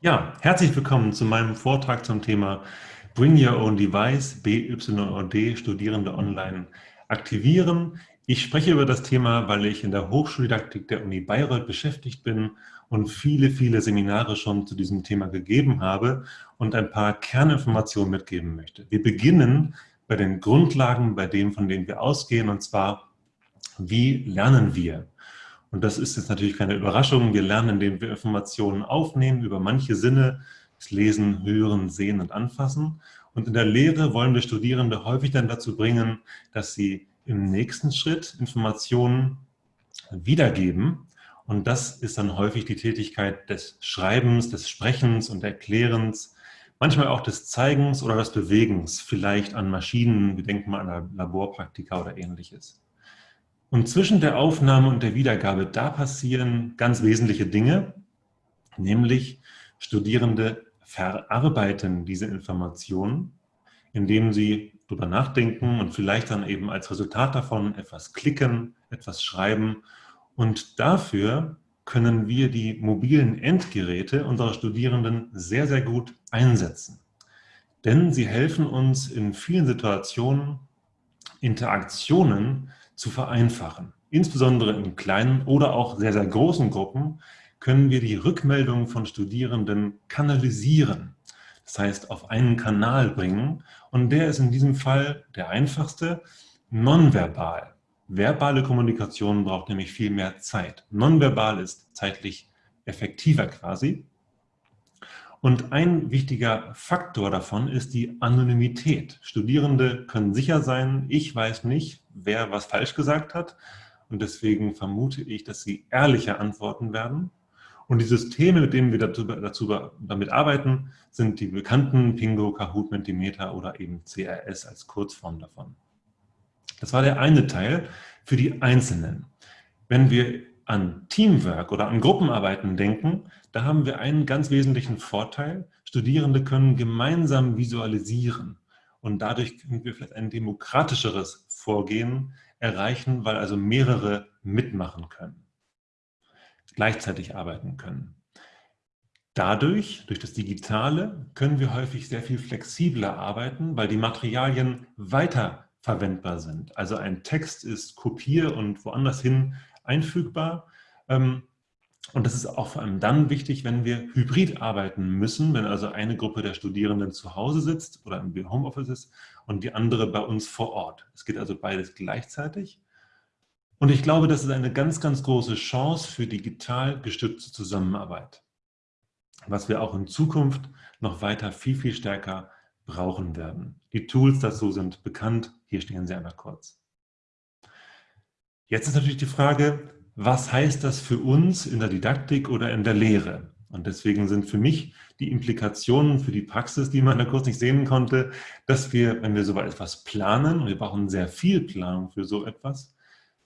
Ja, herzlich willkommen zu meinem Vortrag zum Thema Bring Your Own Device, BYOD, Studierende online aktivieren. Ich spreche über das Thema, weil ich in der Hochschuldidaktik der Uni Bayreuth beschäftigt bin und viele, viele Seminare schon zu diesem Thema gegeben habe und ein paar Kerninformationen mitgeben möchte. Wir beginnen bei den Grundlagen, bei dem, von denen wir ausgehen, und zwar, wie lernen wir? Und das ist jetzt natürlich keine Überraschung. Wir lernen, indem wir Informationen aufnehmen über manche Sinne, das Lesen, Hören, Sehen und Anfassen. Und in der Lehre wollen wir Studierende häufig dann dazu bringen, dass sie im nächsten Schritt Informationen wiedergeben. Und das ist dann häufig die Tätigkeit des Schreibens, des Sprechens und Erklärens, manchmal auch des Zeigens oder des Bewegens, vielleicht an Maschinen, wir denken mal an Laborpraktika oder ähnliches. Und zwischen der Aufnahme und der Wiedergabe, da passieren ganz wesentliche Dinge, nämlich Studierende verarbeiten diese Informationen, indem sie darüber nachdenken und vielleicht dann eben als Resultat davon etwas klicken, etwas schreiben. Und dafür können wir die mobilen Endgeräte unserer Studierenden sehr, sehr gut einsetzen. Denn sie helfen uns in vielen Situationen, Interaktionen zu vereinfachen. Insbesondere in kleinen oder auch sehr, sehr großen Gruppen können wir die Rückmeldungen von Studierenden kanalisieren. Das heißt, auf einen Kanal bringen. Und der ist in diesem Fall der einfachste, nonverbal. Verbale Kommunikation braucht nämlich viel mehr Zeit. Nonverbal ist zeitlich effektiver quasi. Und ein wichtiger Faktor davon ist die Anonymität. Studierende können sicher sein, ich weiß nicht, wer was falsch gesagt hat. Und deswegen vermute ich, dass sie ehrlicher antworten werden. Und die Systeme, mit denen wir dazu, dazu, damit arbeiten, sind die bekannten Pingo, Kahoot, Mentimeter oder eben CRS als Kurzform davon. Das war der eine Teil für die Einzelnen. Wenn wir an Teamwork oder an Gruppenarbeiten denken, da haben wir einen ganz wesentlichen Vorteil. Studierende können gemeinsam visualisieren und dadurch können wir vielleicht ein demokratischeres Vorgehen erreichen, weil also mehrere mitmachen können, gleichzeitig arbeiten können. Dadurch, durch das Digitale, können wir häufig sehr viel flexibler arbeiten, weil die Materialien weiterverwendbar sind. Also ein Text ist kopier- und woanders hin einfügbar. Ähm, und das ist auch vor allem dann wichtig, wenn wir hybrid arbeiten müssen, wenn also eine Gruppe der Studierenden zu Hause sitzt oder im Homeoffice ist und die andere bei uns vor Ort. Es geht also beides gleichzeitig. Und ich glaube, das ist eine ganz, ganz große Chance für digital gestützte Zusammenarbeit, was wir auch in Zukunft noch weiter viel, viel stärker brauchen werden. Die Tools dazu sind bekannt, hier stehen sie einmal kurz. Jetzt ist natürlich die Frage, was heißt das für uns in der Didaktik oder in der Lehre? Und deswegen sind für mich die Implikationen für die Praxis, die man da kurz nicht sehen konnte, dass wir, wenn wir so etwas planen, und wir brauchen sehr viel Planung für so etwas,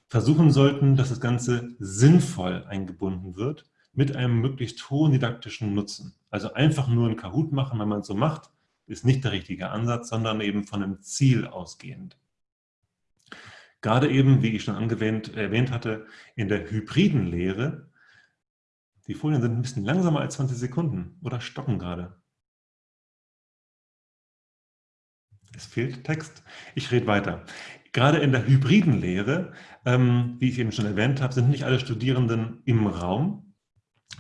versuchen sollten, dass das Ganze sinnvoll eingebunden wird mit einem möglichst hohen didaktischen Nutzen. Also einfach nur ein Kahoot machen, wenn man es so macht, ist nicht der richtige Ansatz, sondern eben von einem Ziel ausgehend. Gerade eben, wie ich schon angewähnt, erwähnt hatte, in der hybriden Lehre, die Folien sind ein bisschen langsamer als 20 Sekunden oder stocken gerade. Es fehlt Text. Ich rede weiter. Gerade in der hybriden Lehre, ähm, wie ich eben schon erwähnt habe, sind nicht alle Studierenden im Raum,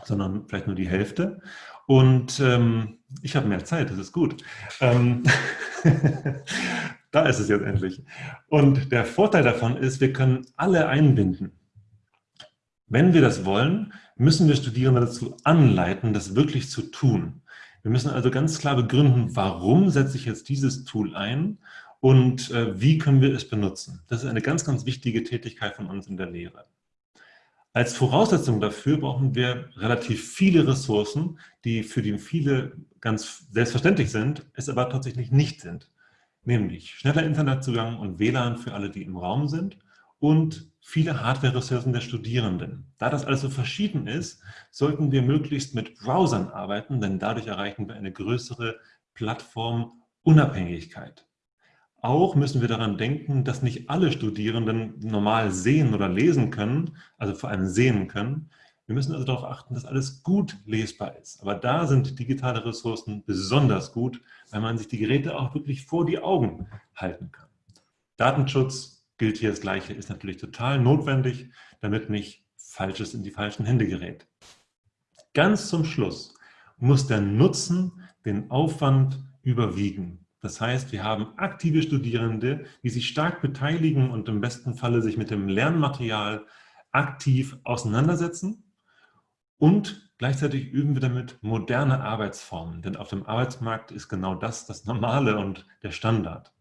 sondern vielleicht nur die Hälfte. Und ähm, ich habe mehr Zeit, das ist gut. Ähm Da ist es jetzt endlich. Und der Vorteil davon ist, wir können alle einbinden. Wenn wir das wollen, müssen wir Studierende dazu anleiten, das wirklich zu tun. Wir müssen also ganz klar begründen, warum setze ich jetzt dieses Tool ein und äh, wie können wir es benutzen. Das ist eine ganz, ganz wichtige Tätigkeit von uns in der Lehre. Als Voraussetzung dafür brauchen wir relativ viele Ressourcen, die für die viele ganz selbstverständlich sind, es aber tatsächlich nicht sind nämlich schneller Internetzugang und WLAN für alle, die im Raum sind und viele Hardware-Ressourcen der Studierenden. Da das also verschieden ist, sollten wir möglichst mit Browsern arbeiten, denn dadurch erreichen wir eine größere Plattformunabhängigkeit. Auch müssen wir daran denken, dass nicht alle Studierenden normal sehen oder lesen können, also vor allem sehen können. Wir müssen also darauf achten, dass alles gut lesbar ist. Aber da sind digitale Ressourcen besonders gut, weil man sich die Geräte auch wirklich vor die Augen halten kann. Datenschutz gilt hier das Gleiche, ist natürlich total notwendig, damit nicht Falsches in die falschen Hände gerät. Ganz zum Schluss muss der Nutzen den Aufwand überwiegen. Das heißt, wir haben aktive Studierende, die sich stark beteiligen und im besten Falle sich mit dem Lernmaterial aktiv auseinandersetzen. Und gleichzeitig üben wir damit moderne Arbeitsformen, denn auf dem Arbeitsmarkt ist genau das das Normale und der Standard.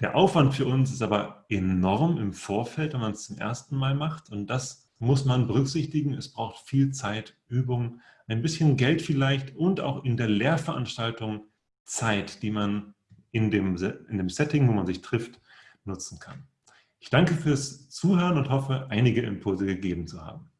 Der Aufwand für uns ist aber enorm im Vorfeld, wenn man es zum ersten Mal macht und das muss man berücksichtigen. Es braucht viel Zeit, Übung, ein bisschen Geld vielleicht und auch in der Lehrveranstaltung Zeit, die man in dem, in dem Setting, wo man sich trifft, nutzen kann. Ich danke fürs Zuhören und hoffe, einige Impulse gegeben zu haben.